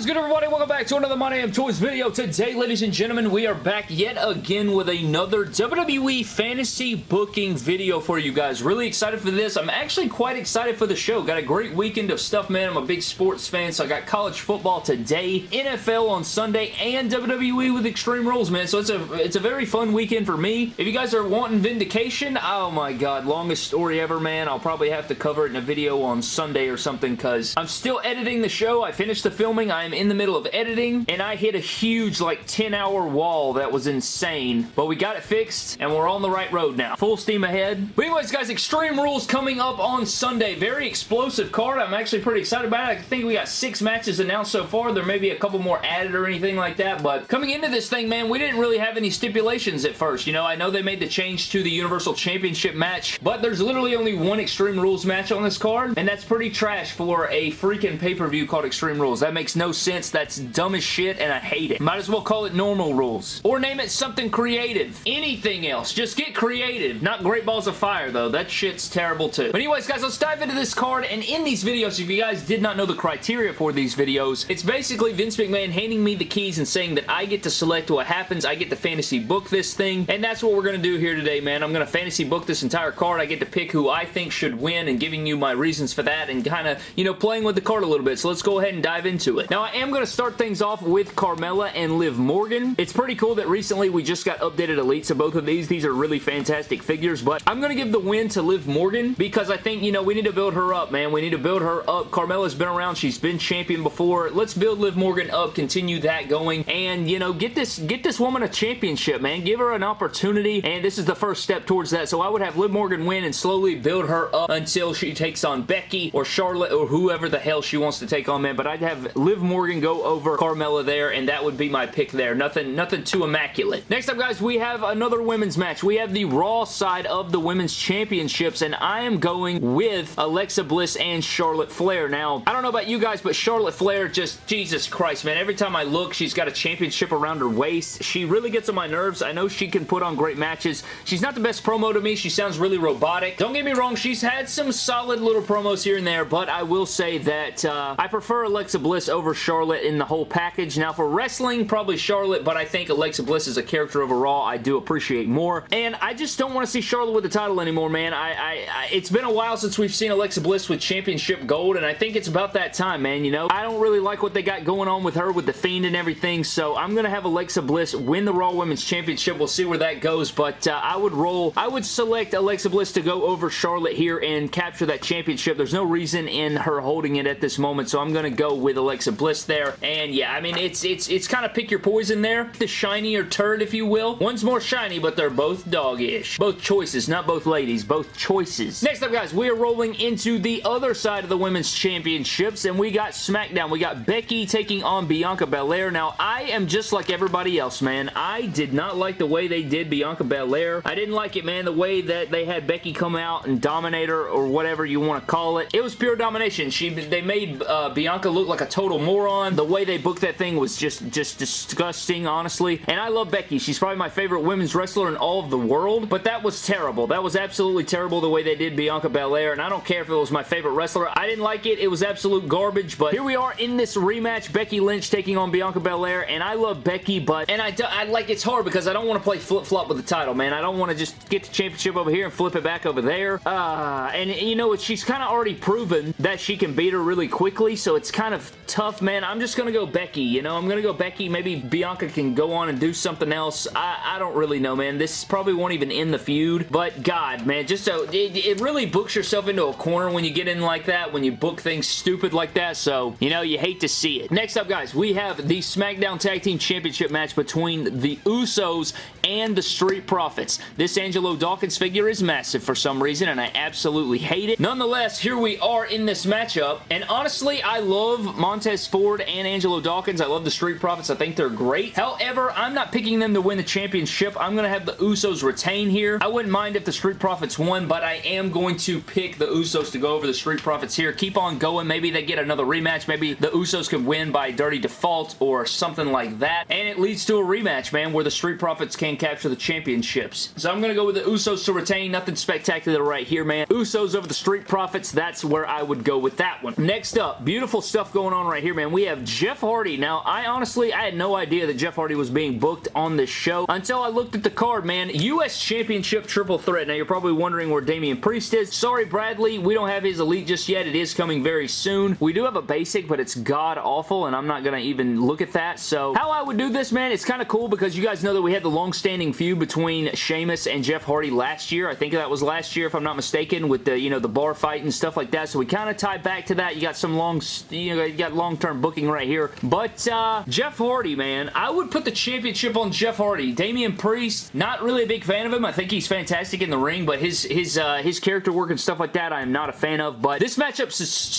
is good, everybody? Welcome back to another My Damn Toys video. Today, ladies and gentlemen, we are back yet again with another WWE Fantasy Booking video for you guys. Really excited for this. I'm actually quite excited for the show. Got a great weekend of stuff, man. I'm a big sports fan, so I got college football today, NFL on Sunday, and WWE with Extreme Rules, man. So it's a, it's a very fun weekend for me. If you guys are wanting vindication, oh my god, longest story ever, man. I'll probably have to cover it in a video on Sunday or something, because I'm still editing the show. I finished the filming I'm in the middle of editing, and I hit a huge, like, 10-hour wall that was insane. But we got it fixed, and we're on the right road now. Full steam ahead. But anyways, guys, Extreme Rules coming up on Sunday. Very explosive card. I'm actually pretty excited about it. I think we got six matches announced so far. There may be a couple more added or anything like that, but coming into this thing, man, we didn't really have any stipulations at first. You know, I know they made the change to the Universal Championship match, but there's literally only one Extreme Rules match on this card, and that's pretty trash for a freaking pay-per-view called Extreme Rules. That makes no sense. That's dumb as shit and I hate it. Might as well call it normal rules. Or name it something creative. Anything else. Just get creative. Not Great Balls of Fire though. That shit's terrible too. But anyways guys, let's dive into this card and in these videos, if you guys did not know the criteria for these videos, it's basically Vince McMahon handing me the keys and saying that I get to select what happens. I get to fantasy book this thing and that's what we're going to do here today, man. I'm going to fantasy book this entire card. I get to pick who I think should win and giving you my reasons for that and kind of, you know, playing with the card a little bit. So let's go ahead and dive into it. Now, am going to start things off with Carmella and Liv Morgan. It's pretty cool that recently we just got updated elites of both of these. These are really fantastic figures, but I'm going to give the win to Liv Morgan because I think, you know, we need to build her up, man. We need to build her up. Carmella's been around. She's been champion before. Let's build Liv Morgan up, continue that going, and, you know, get this, get this woman a championship, man. Give her an opportunity, and this is the first step towards that. So I would have Liv Morgan win and slowly build her up until she takes on Becky or Charlotte or whoever the hell she wants to take on, man. But I'd have Liv Morgan go over Carmella there, and that would be my pick there. Nothing, nothing too immaculate. Next up, guys, we have another women's match. We have the Raw side of the women's championships, and I am going with Alexa Bliss and Charlotte Flair. Now, I don't know about you guys, but Charlotte Flair just, Jesus Christ, man. Every time I look, she's got a championship around her waist. She really gets on my nerves. I know she can put on great matches. She's not the best promo to me. She sounds really robotic. Don't get me wrong, she's had some solid little promos here and there, but I will say that uh, I prefer Alexa Bliss over Charlotte in the whole package. Now for wrestling, probably Charlotte, but I think Alexa Bliss is a character overall I do appreciate more. And I just don't want to see Charlotte with the title anymore, man. I, I, I, It's been a while since we've seen Alexa Bliss with championship gold, and I think it's about that time, man, you know? I don't really like what they got going on with her with the Fiend and everything, so I'm going to have Alexa Bliss win the Raw Women's Championship. We'll see where that goes, but uh, I would roll, I would select Alexa Bliss to go over Charlotte here and capture that championship. There's no reason in her holding it at this moment, so I'm going to go with Alexa Bliss there, and yeah, I mean, it's it's it's kind of pick your poison there. The shiny or turd, if you will. One's more shiny, but they're both dog-ish. Both choices, not both ladies. Both choices. Next up, guys, we are rolling into the other side of the Women's Championships, and we got SmackDown. We got Becky taking on Bianca Belair. Now, I am just like everybody else, man. I did not like the way they did Bianca Belair. I didn't like it, man, the way that they had Becky come out and dominate her, or whatever you want to call it. It was pure domination. She They made uh, Bianca look like a total moron. The way they booked that thing was just, just disgusting, honestly. And I love Becky. She's probably my favorite women's wrestler in all of the world, but that was terrible. That was absolutely terrible the way they did Bianca Belair, and I don't care if it was my favorite wrestler. I didn't like it. It was absolute garbage, but here we are in this rematch. Becky Lynch taking on Bianca Belair, and I love Becky, but, and I, I like, it's hard because I don't want to play flip-flop with the title, man. I don't want to just get the championship over here and flip it back over there. Uh, and, you know, what she's kind of already proven that she can beat her really quickly, so it's kind of tough, man. I'm just going to go Becky, you know? I'm going to go Becky. Maybe Bianca can go on and do something else. I, I don't really know, man. This probably won't even end the feud, but God, man, just so, it, it really books yourself into a corner when you get in like that, when you book things stupid like that, so, you know, you hate to see it. Next up, guys, we have the SmackDown Tag Team Championship match between the Usos and the Street Profits. This Angelo Dawkins figure is massive for some reason, and I absolutely hate it. Nonetheless, here we are in this matchup, and honestly, I love Montez Ford and Angelo Dawkins. I love the Street Profits. I think they're great. However, I'm not picking them to win the championship. I'm going to have the Usos retain here. I wouldn't mind if the Street Profits won, but I am going to pick the Usos to go over the Street Profits here. Keep on going. Maybe they get another rematch. Maybe the Usos can win by dirty default or something like that, and it leads to a rematch, man, where the Street Profits can capture the championships. So I'm going to go with the Usos to retain. Nothing spectacular right here, man. Usos over the Street Profits. That's where I would go with that one. Next up, beautiful stuff going on right here, man. Man, we have Jeff Hardy. Now, I honestly, I had no idea that Jeff Hardy was being booked on this show until I looked at the card, man. U.S. Championship Triple Threat. Now, you're probably wondering where Damian Priest is. Sorry, Bradley, we don't have his Elite just yet. It is coming very soon. We do have a basic, but it's god-awful, and I'm not going to even look at that. So, how I would do this, man, it's kind of cool because you guys know that we had the long-standing feud between Sheamus and Jeff Hardy last year. I think that was last year, if I'm not mistaken, with the, you know, the bar fight and stuff like that. So, we kind of tie back to that. You got some long, you know, you got long-term booking right here. But, uh, Jeff Hardy, man, I would put the championship on Jeff Hardy. Damian Priest, not really a big fan of him. I think he's fantastic in the ring, but his his uh, his character work and stuff like that, I am not a fan of. But this matchup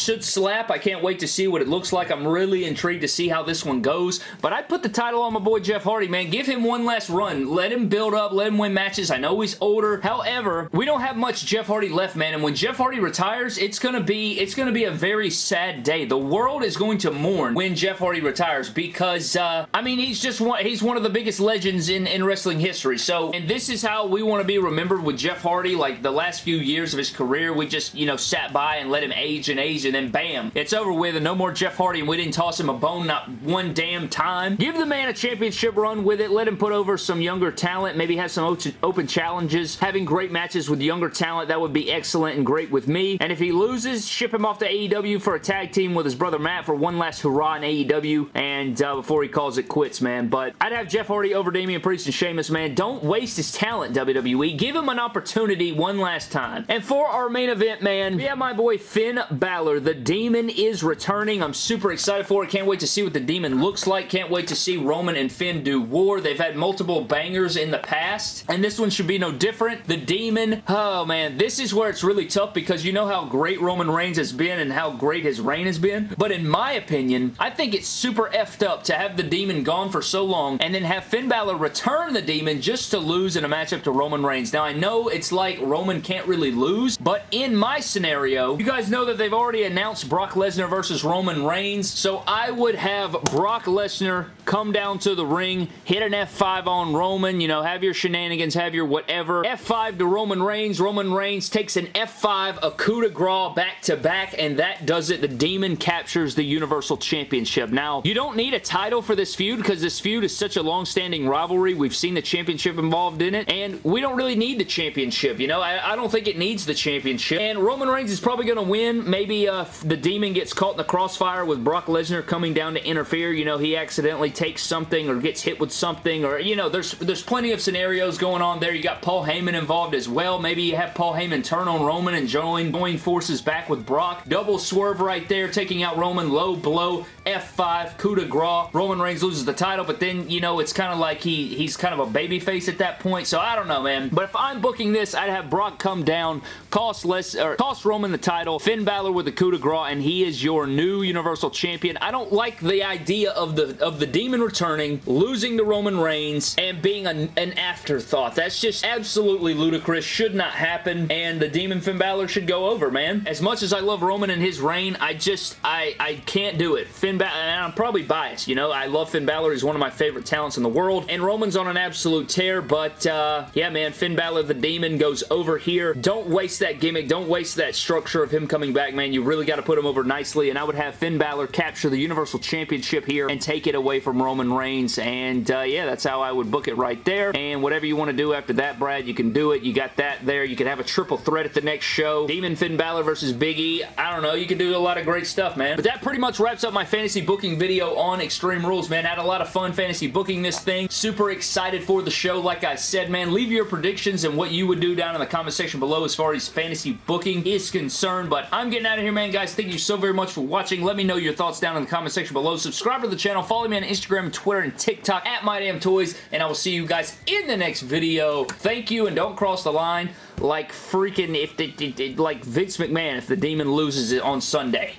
should slap. I can't wait to see what it looks like. I'm really intrigued to see how this one goes. But I'd put the title on my boy Jeff Hardy, man. Give him one last run. Let him build up. Let him win matches. I know he's older. However, we don't have much Jeff Hardy left, man. And when Jeff Hardy retires, it's gonna be it's gonna be a very sad day. The world is going to mourn when Jeff Hardy retires because uh, I mean he's just one he's one of the biggest legends in in wrestling history. So and this is how we want to be remembered with Jeff Hardy. Like the last few years of his career, we just you know sat by and let him age and age, and then bam, it's over with, and no more Jeff Hardy, and we didn't toss him a bone not one damn time. Give the man a championship run with it. Let him put over some younger talent. Maybe have some open challenges. Having great matches with younger talent that would be excellent and great with me. And if he loses, ship him off to AEW for a tag team with his brother Matt for one last hurrah in AEW and uh, before he calls it quits, man. But I'd have Jeff Hardy over Damian Priest and Sheamus, man. Don't waste his talent, WWE. Give him an opportunity one last time. And for our main event, man, we have my boy Finn Balor. The Demon is returning. I'm super excited for it. Can't wait to see what the Demon looks like. Can't wait to see Roman and Finn do war. They've had multiple bangers in the past, and this one should be no different. The Demon, oh man, this is where it's really tough because you know how great Roman Reigns has been and how great his reign has been. But in my opinion, I think it's super effed up to have the Demon gone for so long and then have Finn Balor return the Demon just to lose in a matchup to Roman Reigns. Now, I know it's like Roman can't really lose, but in my scenario, you guys know that they've already announced Brock Lesnar versus Roman Reigns, so I would have Brock Lesnar come down to the ring, hit an F5 on Roman, you know, have your shenanigans, have your whatever. F5 to Roman Reigns. Roman Reigns takes an F5, a coup de grace back to back, and that does it. The Demon captures the Universal Championship. Now, you don't need a title for this feud because this feud is such a long-standing rivalry. We've seen the championship involved in it, and we don't really need the championship, you know? I, I don't think it needs the championship, and Roman Reigns is probably going to win. Maybe uh, the Demon gets caught in the crossfire with Brock Lesnar coming down to interfere. You know, he accidentally takes something or gets hit with something, or, you know, there's, there's plenty of scenarios going on there. You got Paul Heyman involved as well. Maybe you have Paul Heyman turn on Roman and join, join forces back with Brock. Double swerve right there, taking out Roman, low blow, legal F5, coup de grace. Roman Reigns loses the title, but then, you know, it's kind of like he he's kind of a babyface at that point, so I don't know, man. But if I'm booking this, I'd have Brock come down, cost less, or cost Roman the title, Finn Balor with the coup de grace, and he is your new Universal Champion. I don't like the idea of the of the Demon returning, losing to Roman Reigns, and being an, an afterthought. That's just absolutely ludicrous. Should not happen, and the Demon Finn Balor should go over, man. As much as I love Roman and his reign, I just, I, I can't do it. Finn Balor, and I'm probably biased, you know? I love Finn Balor. He's one of my favorite talents in the world, and Roman's on an absolute tear, but, uh, yeah, man, Finn Balor, the Demon, goes over here. Don't waste that gimmick. Don't waste that structure of him coming back, man. You really got to put him over nicely, and I would have Finn Balor capture the Universal Championship here and take it away from Roman Reigns, and, uh, yeah, that's how I would book it right there, and whatever you want to do after that, Brad, you can do it. You got that there. You can have a triple threat at the next show. Demon Finn Balor versus Big E. I don't know. You can do a lot of great stuff, man. But that pretty much wraps up my fantasy booking video on Extreme Rules, man. Had a lot of fun fantasy booking this thing. Super excited for the show, like I said, man. Leave your predictions and what you would do down in the comment section below as far as fantasy booking is concerned. But I'm getting out of here, man, guys. Thank you so very much for watching. Let me know your thoughts down in the comment section below. Subscribe to the channel. Follow me on Instagram, Twitter, and TikTok at MyDamnToys, and I will see you guys in the next video. Thank you, and don't cross the line like freaking if the, like Vince McMahon if the demon loses it on Sunday.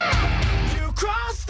You cross